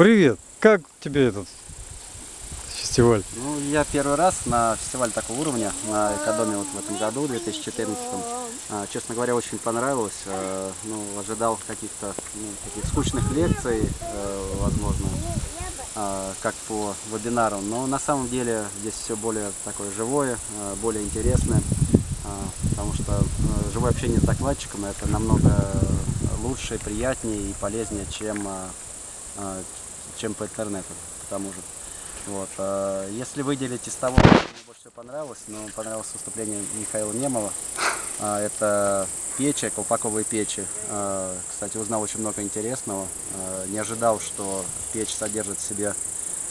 Привет! Как тебе этот фестиваль? Ну, я первый раз на фестивале такого уровня, на Экодоме вот в этом году, 2014 а, Честно говоря, очень понравилось. А, Ну, ожидал каких-то ну, таких скучных лекций, э, возможно, а, как по вебинару. Но на самом деле здесь все более такое живое, а, более интересное. Потому что живое общение с докладчиком это намного лучше, приятнее и полезнее, чем, чем по интернету, к тому же. Вот. а Если выделить из того, что мне больше всего понравилось, ну, понравилось выступление Михаила Немова. А, Это печи, колпаковые печи. А, Кстати, узнал очень много интересного. А, Не ожидал, что печь содержит в себе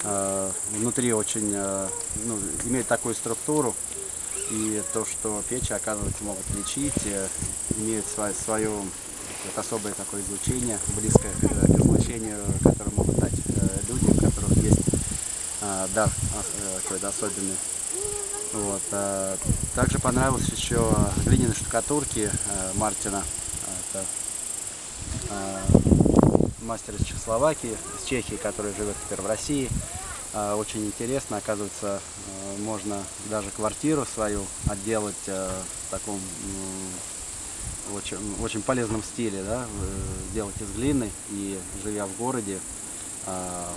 а, внутри очень, а, ну, имеет такую структуру. И то, что печи, оказывается, могут лечить, э, имеют свое, свое особое такое излучение, близкое к э, к излучению, которое могут дать э, люди, у которых есть а, дар ос- э, какой-то особенный. Вот. а, Также понравилось еще глиняные штукатурки э, Мартина. Это а, мастер из Чехословакии, из Чехии, который живет теперь в России. А, Очень интересно, оказывается, э, можно даже квартиру свою отделать э, в таком очень, очень полезном стиле, да, э, делать из глины и живя в городе, а,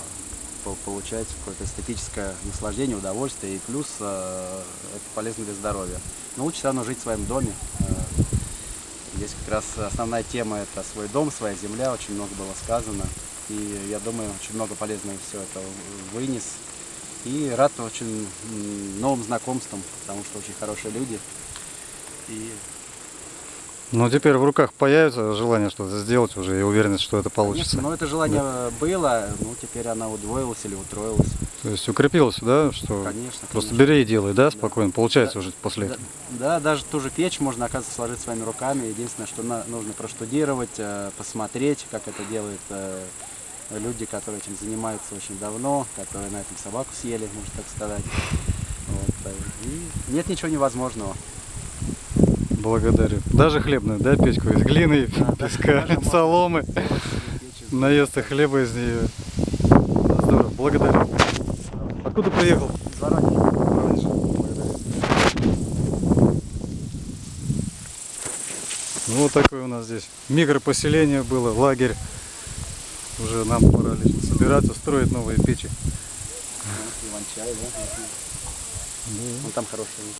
получать какое-то эстетическое наслаждение, удовольствие и плюс э, это полезно для здоровья. Но лучше все равно жить в своем доме. Э, Здесь как раз основная тема это свой дом, своя земля, очень много было сказано. И я думаю, очень много полезного все это вынес. И рад очень новым знакомствам, потому что очень хорошие люди. И Ну, теперь в руках появится желание что-то сделать уже и уверенность, что это получится. Конечно, но это желание было, ну теперь она удвоилась или утроилась. То есть укрепилось, да, что Конечно, просто конечно. бери и делай, да, спокойно. Получается Да. уже после Да, этого. да, даже ту же печь можно, оказывается, сложить своими руками. Единственное, что на- нужно проштудировать, э, посмотреть, как это делают э, люди, которые этим занимаются очень давно, которые на этом собаку съели, можно так сказать. Вот, э, и нет ничего невозможного. Благодарю. Даже хлебную, да, печку из глины, Да, да, песка, даже соломы. Наесться хлеба из нее. Здорово, благодарю. Откуда приехал? Благодарю. Ну, вот такое у нас здесь микропоселение было, лагерь. Уже нам пора лишь собираться, строить новые печи. Ну, Иван-чай, да? Ну, там хороший.